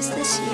私しい。